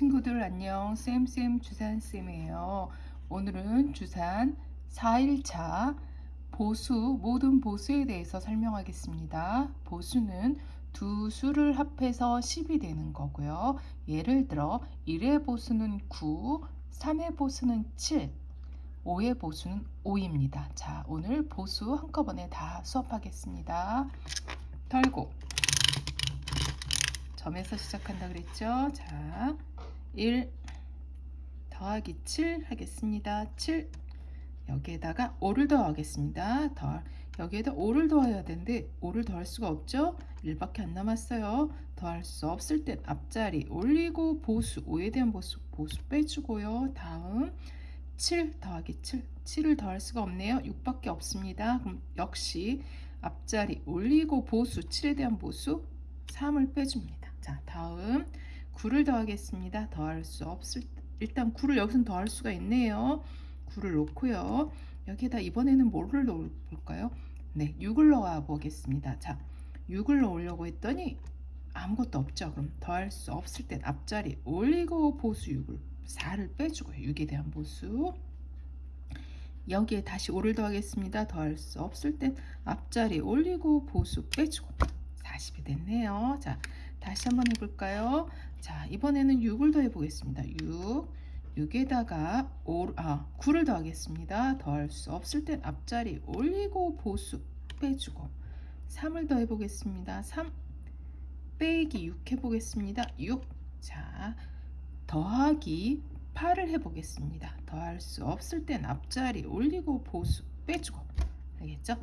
친구들 안녕. 쌤쌤 주산쌤이에요. 오늘은 주산 4일차 보수 모든 보수에 대해서 설명하겠습니다. 보수는 두 수를 합해서 10이 되는 거고요. 예를 들어 1의 보수는 9 3의 보수는 7 5의 보수는 5입니다. 자 오늘 보수 한꺼번에 다 수업하겠습니다. 털고. 점에서 시작한다 그랬죠? 자, 1 더하기 7 하겠습니다. 7 여기에다가 5를 더하겠습니다. 더 여기에다 5를 더해야 되는데 5를 더할 수가 없죠? 1밖에 안 남았어요. 더할 수 없을 땐 앞자리 올리고 보수 5에 대한 보수 보수 빼주고요. 다음 7 더하기 7 7을 더할 수가 없네요. 6밖에 없습니다. 그럼 역시 앞자리 올리고 보수 7에 대한 보수 3을 빼줍니다. 자 다음 9를 더하겠습니다. 더할 수 없을 일단 9를 여기서 더할 수가 있네요. 9를 놓고요. 여기에다 이번에는 뭐를 넣을까요? 네 6을 넣어 보겠습니다. 자 6을 넣으려고 했더니 아무것도 없죠. 그럼 더할 수 없을 땐 앞자리 올리고 보수 6을 4를 빼주고요. 6에 대한 보수 여기에 다시 5를 더하겠습니다. 더할 수 없을 땐 앞자리 올리고 보수 빼주고 40이 됐네요. 자, 다시 한번 해볼까요? 자, 이번에는 6을 더해 보겠습니다. 6, 6에다가 5, 아, 9를 더하겠습니다. 더할 수 없을 땐 앞자리 올리고 보수 빼주고 3을 더해 보겠습니다. 3 빼기 6 해보겠습니다. 6. 자, 더하기 8을 해보겠습니다. 더할 수 없을 땐 앞자리 올리고 보수 빼주고 알겠죠?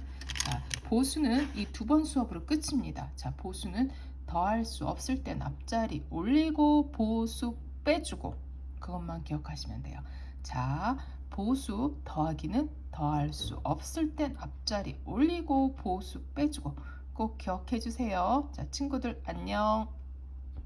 자, 보수는 이 두 번 수업으로 끝입니다. 자, 보수는 더할 수 없을 땐 앞자리 올리고 보수 빼주고 그것만 기억하시면 돼요. 자, 보수 더하기는 더할 수 없을 땐 앞자리 올리고 보수 빼주고 꼭 기억해 주세요. 자, 친구들 안녕.